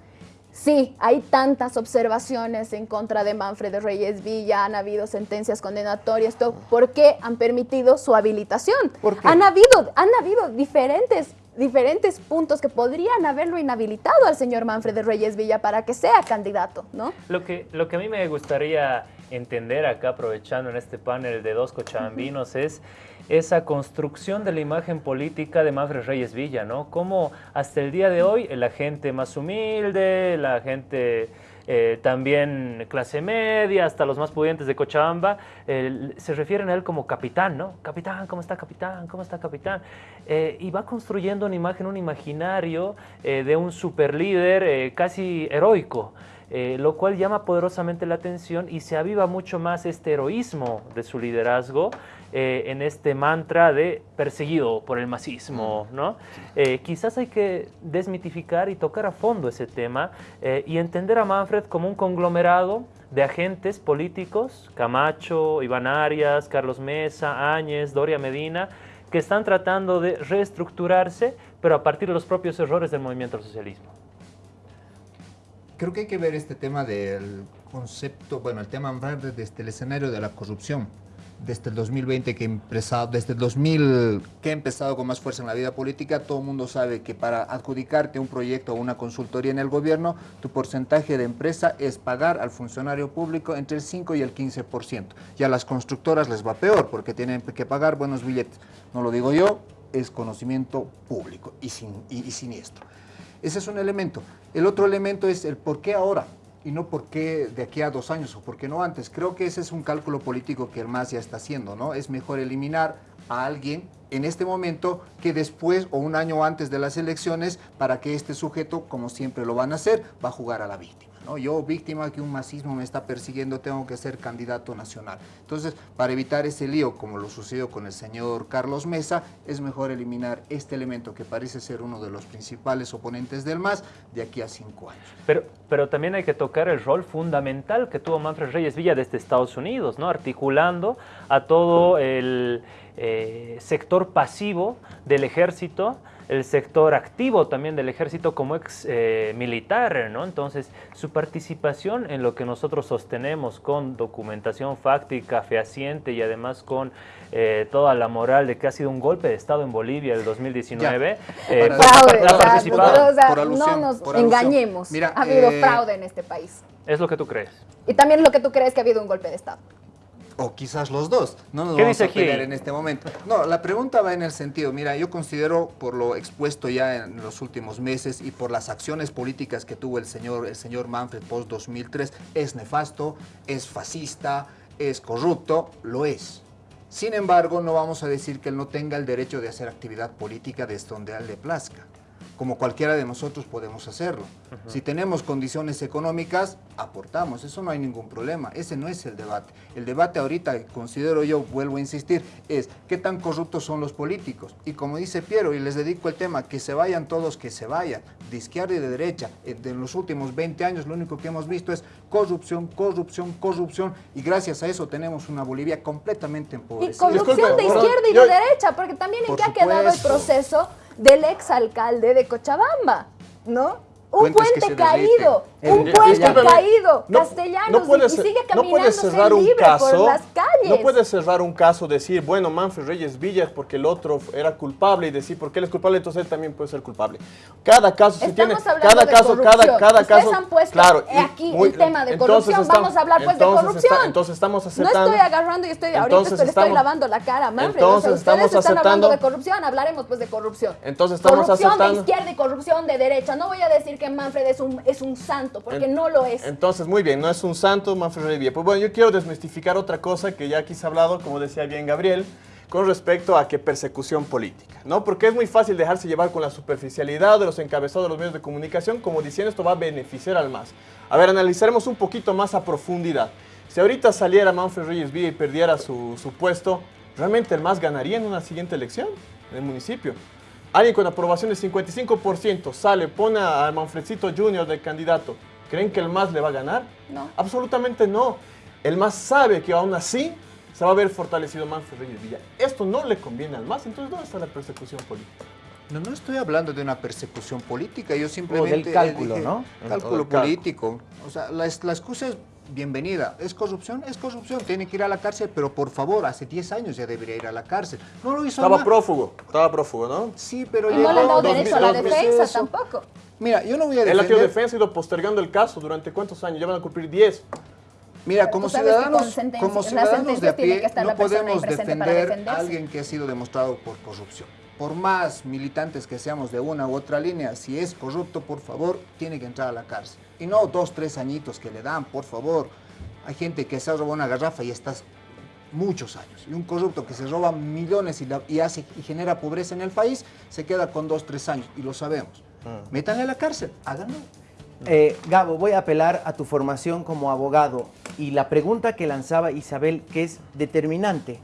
Sí, hay tantas observaciones en contra de Manfred Reyes Villa, han habido sentencias condenatorias, ¿por qué han permitido su habilitación? Han habido, han habido diferentes, diferentes puntos que podrían haberlo inhabilitado al señor Manfred Reyes Villa para que sea candidato, ¿no? Lo que, lo que a mí me gustaría entender acá, aprovechando en este panel de dos cochabambinos, es esa construcción de la imagen política de Manfred Reyes Villa, ¿no? Cómo hasta el día de hoy la gente más humilde, la gente eh, también clase media, hasta los más pudientes de Cochabamba, se refieren a él como capitán, ¿no? Capitán, ¿cómo está capitán? ¿Cómo está capitán? Eh, y va construyendo una imagen, un imaginario eh, de un superlíder casi heroico. Lo cual llama poderosamente la atención y se aviva mucho más este heroísmo de su liderazgo eh, en este mantra de perseguido por el masismo, ¿no? Eh, quizás hay que desmitificar y tocar a fondo ese tema eh, y entender a Manfred como un conglomerado de agentes políticos, Camacho, Iván Arias, Carlos Mesa, Áñez, Doria Medina, que están tratando de reestructurarse, pero a partir de los propios errores del movimiento al socialismo. Creo que hay que ver este tema del concepto, bueno, el tema desde el escenario de la corrupción desde el 2020 que empezado, desde el 2000 que he empezado con más fuerza en la vida política, todo el mundo sabe que para adjudicarte un proyecto o una consultoría en el gobierno, tu porcentaje de empresa es pagar al funcionario público entre el 5 y el 15%. Y a las constructoras les va peor porque tienen que pagar buenos billetes. No lo digo yo, es conocimiento público y, sin, y, siniestro. Ese es un elemento. El otro elemento es el por qué ahora y no por qué de aquí a dos años o por qué no antes. Creo que ese es un cálculo político que el MAS ya está haciendo, ¿no? Es mejor eliminar a alguien en este momento que después o un año antes de las elecciones para que este sujeto, como siempre lo van a hacer, va a jugar a la víctima. ¿No? Yo, víctima que un masismo me está persiguiendo, tengo que ser candidato nacional. Entonces, para evitar ese lío, como lo sucedió con el señor Carlos Mesa, es mejor eliminar este elemento que parece ser uno de los principales oponentes del MAS de aquí a cinco años. Pero, pero también hay que tocar el rol fundamental que tuvo Manfred Reyes Villa desde Estados Unidos, ¿no? articulando a todo el eh, sector pasivo del ejército, el sector activo también del ejército como ex eh, militar, ¿no? Entonces, su participación en lo que nosotros sostenemos con documentación fáctica, fehaciente y además con eh, toda la moral de que ha sido un golpe de Estado en Bolivia del 2019. Eh, fraude, o sea, no nos engañemos. ha habido fraude en este país. Es lo que tú crees. Y también es lo que tú crees que ha habido un golpe de Estado o quizás los dos. No nos vamos a pelear en este momento. No, la pregunta va en el sentido, mira, yo considero por lo expuesto ya en los últimos meses y por las acciones políticas que tuvo el señor, el señor Manfred post 2003, es nefasto, es fascista, es corrupto, lo es. Sin embargo, no vamos a decir que él no tenga el derecho de hacer actividad política desde donde a él le plazca como cualquiera de nosotros podemos hacerlo. Si tenemos condiciones económicas, aportamos, eso no hay ningún problema, ese no es el debate. El debate ahorita, considero yo, vuelvo a insistir, es qué tan corruptos son los políticos. Y como dice Piero, y les dedico el tema, que se vayan todos, que se vayan, de izquierda y de derecha. En los últimos 20 años lo único que hemos visto es corrupción, corrupción, corrupción, y gracias a eso tenemos una Bolivia completamente empobrecida. Y corrupción de izquierda y de derecha, porque también en qué ha quedado el proceso del exalcalde de Cochabamba, ¿no? un puente caído, un puente caído, castellanos, y, sigue caminándose no libre caso, por las calles. No puede cerrar un caso, decir, bueno, Manfred Reyes Villas porque el otro era culpable y decir, porque él es culpable, entonces él también puede ser culpable. Cada caso, si tiene, cada caso, cada, cada Ustedes han puesto claro, aquí el tema de corrupción, vamos a hablar pues de corrupción. entonces estamos aceptando. No estoy agarrando y estoy, ahorita le estoy lavando la cara Manfred. Entonces o sea, ustedes están hablando de corrupción, hablaremos pues de corrupción. Entonces estamos corrupción aceptando. Corrupción de izquierda y corrupción de derecha. No voy a decir que Manfred es un es un santo, porque no lo es. Entonces, muy bien, no es un santo Manfred Reyes Pues bueno, yo quiero desmistificar otra cosa que ya aquí se ha hablado, como decía bien Gabriel, con respecto a que persecución política, ¿no? Porque es muy fácil dejarse llevar con la superficialidad de los encabezados de los medios de comunicación, como diciendo esto va a beneficiar al MAS. A ver, analizaremos un poquito más a profundidad. Si ahorita saliera Manfred Reyes Villa y perdiera su, su puesto, ¿realmente el MAS ganaría en una siguiente elección en el municipio? Alguien con aprobación del 55% sale, pone a Manfredcito Junior de candidato. ¿Creen que el MAS le va a ganar? No. Absolutamente no. El MAS sabe que aún así se va a ver fortalecido Manfred Reyes Villa. Esto no le conviene al MAS, entonces ¿dónde está la persecución política? No, no estoy hablando de una persecución política, yo simplemente... O del cálculo, ¿no? Cálculo político. O sea, la, la excusa es bienvenida. ¿Es corrupción? Es corrupción. Tiene que ir a la cárcel, pero por favor, hace 10 años ya debería ir a la cárcel. No lo hizo Estaba prófugo, estaba prófugo, ¿no? Sí, pero... Y no le han dado derecho a la defensa tampoco. Mira, yo no voy a defender... Él ha tenido defensa y ido postergando el caso durante cuántos años, ya van a cumplir 10. Mira, como ciudadanos, como ciudadanos de a pie, no podemos defender a alguien que ha sido demostrado por corrupción. Por más militantes que seamos de una u otra línea, si es corrupto, por favor, tiene que entrar a la cárcel. Y no dos, tres añitos que le dan, por favor. Hay gente que se ha robado una garrafa y estás muchos años. Y un corrupto que se roba millones y, hace, y genera pobreza en el país, se queda con dos, tres años. Y lo sabemos. Mm. Métanle a la cárcel, háganlo. Eh, Gabo, voy a apelar a tu formación como abogado. Y la pregunta que lanzaba Isabel, que es determinante.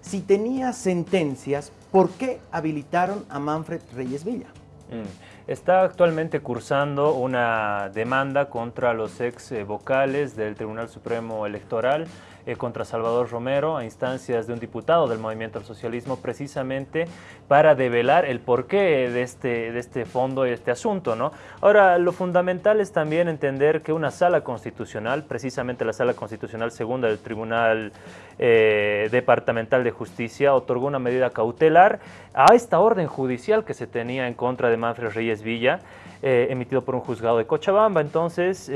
Si tenía sentencias, ¿por qué habilitaron a Manfred Reyes Villa? Mm. Está actualmente cursando una demanda contra los ex eh, vocales del Tribunal Supremo Electoral eh, contra Salvador Romero a instancias de un diputado del Movimiento al Socialismo precisamente para develar el porqué de este, de este fondo y este asunto. ¿no? Ahora, lo fundamental es también entender que una sala constitucional, precisamente la sala constitucional segunda del Tribunal eh, Departamental de Justicia, otorgó una medida cautelar a esta orden judicial que se tenía en contra de Manfred Reyes Villa, eh, emitido por un juzgado de Cochabamba. Entonces,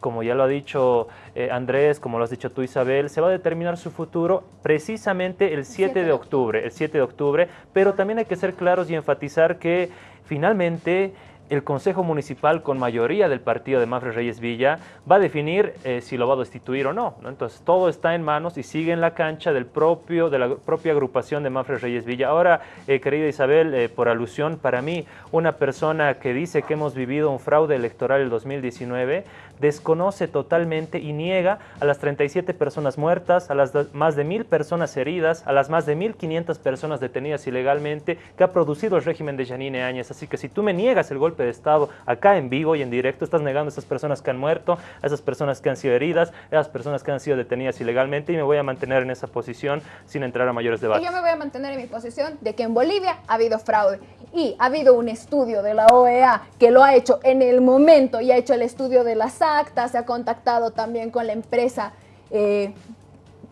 como ya lo ha dicho eh, Andrés, como lo has dicho tú Isabel, se va a determinar su futuro precisamente el 7 de octubre, el 7 de octubre, pero también hay que ser claros y enfatizar que finalmente el Consejo Municipal con mayoría del partido de Manfred Reyes Villa va a definir eh, si lo va a destituir o no, Entonces todo está en manos y sigue en la cancha del propio, de la propia agrupación de Manfred Reyes Villa. Ahora, eh, querida Isabel, eh, por alusión, para mí, una persona que dice que hemos vivido un fraude electoral el 2019, desconoce totalmente y niega a las 37 personas muertas, a las más de mil personas heridas, a las más de 1.500 personas detenidas ilegalmente que ha producido el régimen de Janine Áñez. Así que si tú me niegas el golpe de Estado acá en vivo y en directo, estás negando a esas personas que han muerto, a esas personas que han sido heridas, a esas personas que han sido detenidas ilegalmente y me voy a mantener en esa posición sin entrar a mayores debates. Y yo me voy a mantener en mi posición de que en Bolivia ha habido fraude y ha habido un estudio de la OEA que lo ha hecho en el momento y ha hecho el estudio de las actas, se ha contactado también con la empresa eh,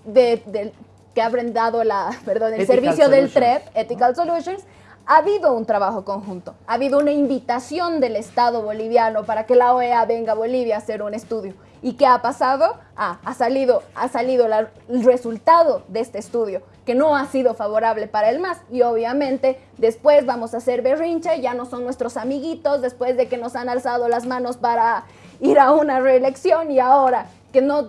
de, que ha brindado la, (laughs) perdón, el servicio del TREP, Ethical Solutions, ha habido un trabajo conjunto, ha habido una invitación del Estado boliviano para que la OEA venga a Bolivia a hacer un estudio. ¿Y qué ha pasado? Ah, ha salido, ha salido el resultado de este estudio, que no ha sido favorable para el MAS. Y obviamente después vamos a hacer berrinche, ya no son nuestros amiguitos, después de que nos han alzado las manos para ir a una reelección y ahora que no,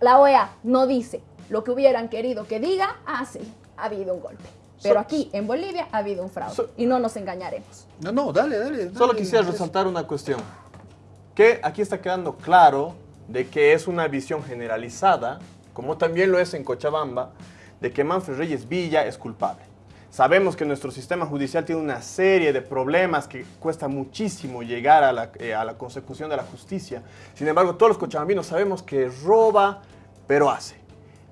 la OEA no dice lo que hubieran querido que diga, ah, sí, ha habido un golpe. Pero aquí, en Bolivia, ha habido un fraude. y no nos engañaremos. No, no, dale, dale. Solo quisiera resaltar una cuestión que aquí está quedando claro de que es una visión generalizada, como también lo es en Cochabamba, de que Manfred Reyes Villa es culpable. Sabemos que nuestro sistema judicial tiene una serie de problemas que cuesta muchísimo llegar a la, eh, a la consecución de la justicia. Sin embargo, todos los cochabambinos sabemos que roba, pero hace.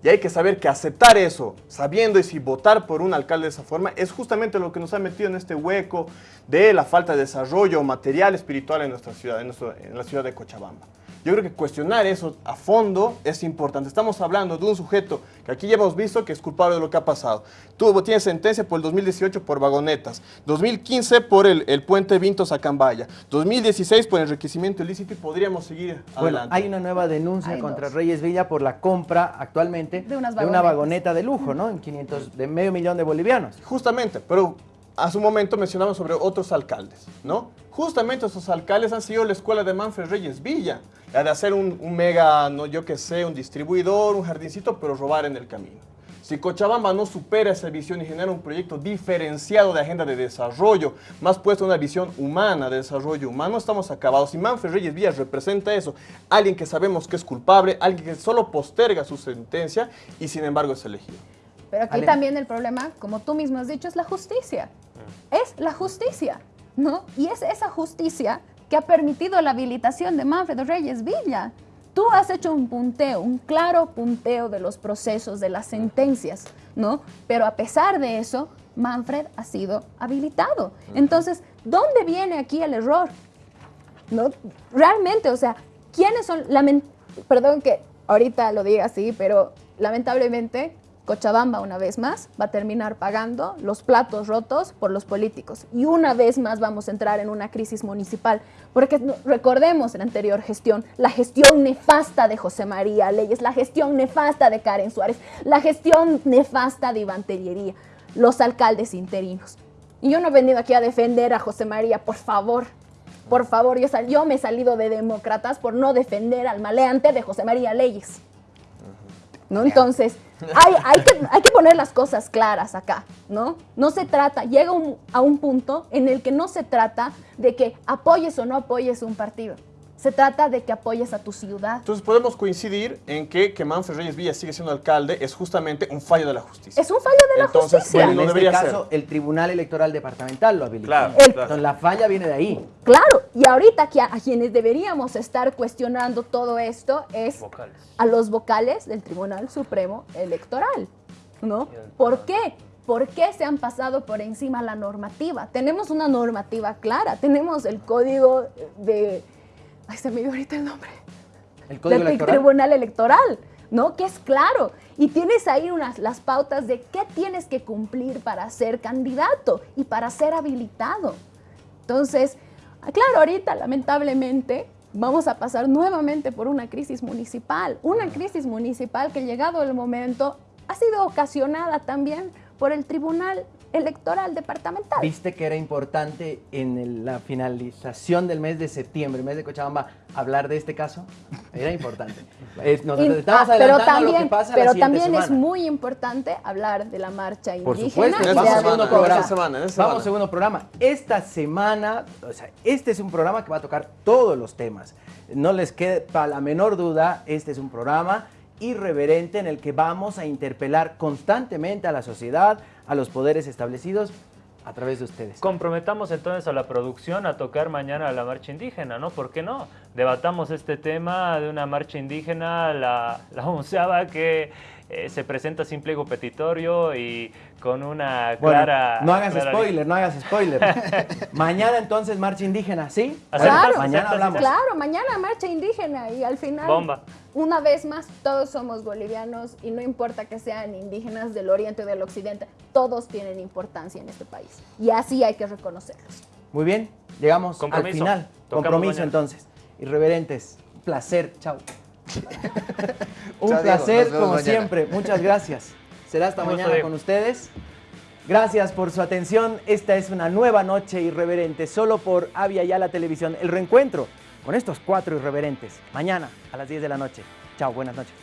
Y hay que saber que aceptar eso, sabiendo y si votar por un alcalde de esa forma, es justamente lo que nos ha metido en este hueco de la falta de desarrollo material, espiritual en nuestra ciudad, en la ciudad de Cochabamba. Yo creo que cuestionar eso a fondo es importante. Estamos hablando de un sujeto que aquí ya hemos visto que es culpable de lo que ha pasado. Tuvo, tiene sentencia por el 2018 por vagonetas, 2015 por el, el puente Vintos a Cambaya, 2016 por el enriquecimiento ilícito y podríamos seguir bueno, Hay una nueva denuncia contra Reyes Villa por la compra actualmente de, una vagoneta de lujo, ¿no? En 500, de medio millón de bolivianos. Justamente, pero a su momento mencionamos sobre otros alcaldes, ¿no? Justamente esos alcaldes han sido la escuela de Manfred Reyes Villa de hacer un, mega, no yo que sé, un distribuidor, un jardincito, pero robar en el camino. Si Cochabamba no supera esa visión y genera un proyecto diferenciado de agenda de desarrollo, más puesto una visión humana de desarrollo humano, estamos acabados. Y Manfred Reyes Villas representa eso, alguien que sabemos que es culpable, alguien que solo posterga su sentencia y sin embargo es elegido. Pero aquí también el problema, como tú mismo has dicho, es la justicia. Es la justicia, ¿no? Y es esa justicia que ha permitido la habilitación de Manfred Reyes Villa. Tú has hecho un punteo, un claro punteo de los procesos, de las sentencias, ¿no? Pero a pesar de eso, Manfred ha sido habilitado. Entonces, ¿dónde viene aquí el error? ¿No? Realmente, o sea, ¿quiénes son? Perdón que ahorita lo diga así, pero lamentablemente Cochabamba, una vez más, va a terminar pagando los platos rotos por los políticos. Y una vez más vamos a entrar en una crisis municipal. Porque recordemos en la anterior gestión, la gestión nefasta de José María Leyes, la gestión nefasta de Karen Suárez, la gestión nefasta de Iván Tellería, los alcaldes interinos. Y yo no he venido aquí a defender a José María, por favor. Por favor, yo, yo me he salido de demócratas por no defender al maleante de José María Leyes. ¿No? Entonces, hay, que, poner las cosas claras acá, ¿no? No se trata, llega a un punto en el que no se trata de que apoyes o no apoyes un partido. Se trata de que apoyes a tu ciudad. Entonces podemos coincidir en que que Manfred Reyes Villa sigue siendo alcalde es justamente un fallo de la justicia. Es un fallo de la justicia. Bueno, en este caso, el Tribunal Electoral Departamental lo habilitó. Claro, Entonces la falla viene de ahí. Claro, y ahorita que a, quienes deberíamos estar cuestionando todo esto es a los vocales del Tribunal Supremo Electoral, ¿no? ¿Por qué? ¿Por qué se han pasado por encima la normativa? Tenemos una normativa clara, tenemos el código de Ay, se me dio ahorita el nombre. El Código del Tribunal Electoral, ¿no? Que es claro. Y tienes ahí unas, las pautas de qué tienes que cumplir para ser candidato y para ser habilitado. Entonces, ah, claro, ahorita lamentablemente vamos a pasar nuevamente por una crisis municipal. Una crisis municipal que llegado el momento ha sido ocasionada también por el Tribunal electoral departamental. ¿Viste que era importante en el- la finalización del mes de septiembre, mes de Cochabamba, hablar de este caso? Era importante. Es- (laughs) nos Y- estamos ah, pero adelantando lo también, que pasa la pero siguiente también es muy importante hablar de la marcha Por indígena. supuesto, y de vamos a segundo programa. semana, Vamos a segundo programa. Esta semana, o sea, este es un programa que va a tocar todos los temas. No les quepa la menor duda, este es un programa irreverente en el que vamos a interpelar constantemente a la sociedad, a los poderes establecidos a través de ustedes. Comprometamos entonces a la producción a tocar mañana la marcha indígena, ¿no? ¿Por qué no? Debatamos este tema de una marcha indígena, la, la onceava que eh, se presenta sin pliego petitorio y con una Bueno, clara... no hagas clara- spoiler, no hagas spoiler. (laughs) (laughs) Mañana entonces marcha indígena, ¿sí? Claro. Mañana hablamos. Claro, mañana marcha indígena y al final, Bomba. Una vez más, todos somos bolivianos y no importa que sean indígenas del oriente o del occidente, todos tienen importancia en este país y así hay que reconocerlos. Muy bien, llegamos al final. Tocamos Compromiso mañana. entonces. Irreverentes, un placer, chao. (laughs) un Chao, placer como mañana. siempre, muchas gracias. Será hasta mañana con ustedes. Gracias por su atención. Esta es una nueva noche irreverente, solo por Avia Ya la Televisión. El reencuentro con estos cuatro irreverentes, mañana a las 10 de la noche. Chao, buenas noches.